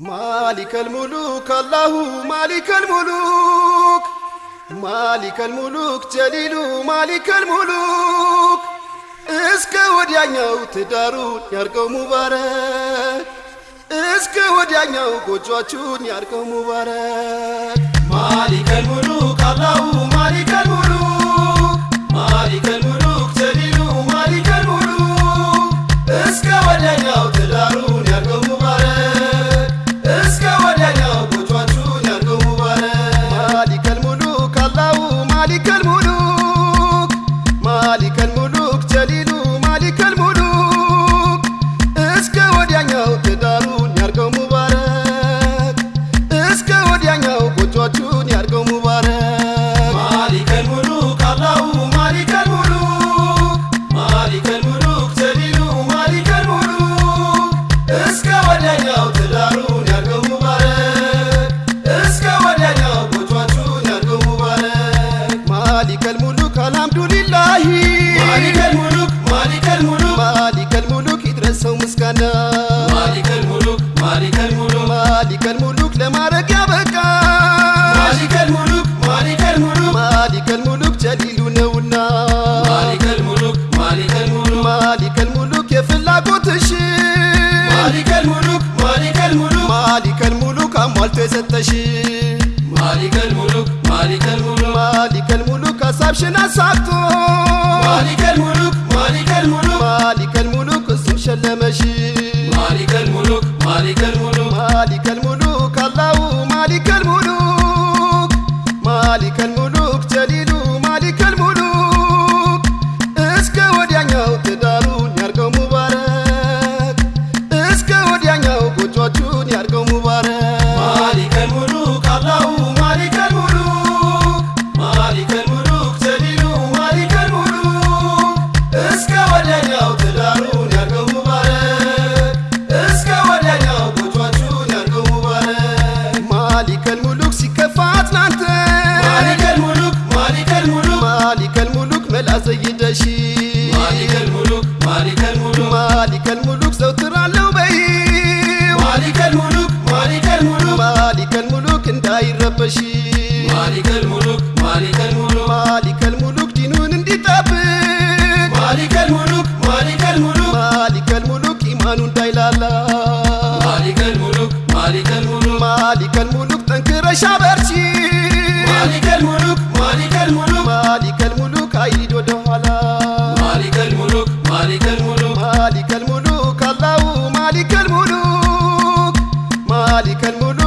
ማሊከል ሙሉክ አላሁ ማሊከል ሙሉክ ማሊከል ሙሉክ ጀሊሉ ማሊከል ሙሉክ። እስከ ወዲያኛው ትዳሩን ያርገው ሙባረክ። እስከ ወዲያኛው ጎጇችሁን ያርገው ሙባረክ ማሊከል ሙሉክ ማሊከል ሙሉክ እስከ ወዲያኛው ትዳሩን ያርገው ሙባረክ እስከ ወዲያኛው ጎጇችሁን ያርገው ሙባረክ ማሊከል ሙሉክ አልሐምዱሊላሂ ማሊከል ሙሉክ ማሊከል ሙሉክ ማሊከል ሙሉክ ይድረሰው ምስጋና ማሊከል ማሊከል ሙሉክ አሟልቶ የሰጠሽ ማሊከል ሙሉክ ማሊከል ሙሉክ ማሊከል ሙሉክ ሀሳብሽን አሳክቶ ማሊከል ሙሉክ ማሊከል ሙሉክ ማሊከል ሙሉክ እሱም ሸለመሽ እንዳይረበሽ مالك الملك مالك الملك مالك الملك ዲኑን እንዲጠብቅ مالك الملك مالك الملك مالك الملك ኢማኑ እንዳይላላ مالك الملك مالك الملك مالك الملك ጠንክረሻ በርቺ مالك الملك مالك الملك مالك الملك አይሂድ ወደኋላ مالك الملك مالك الملك مالك الملك አላሁ مالك الملك ማሊከል ሙሉክ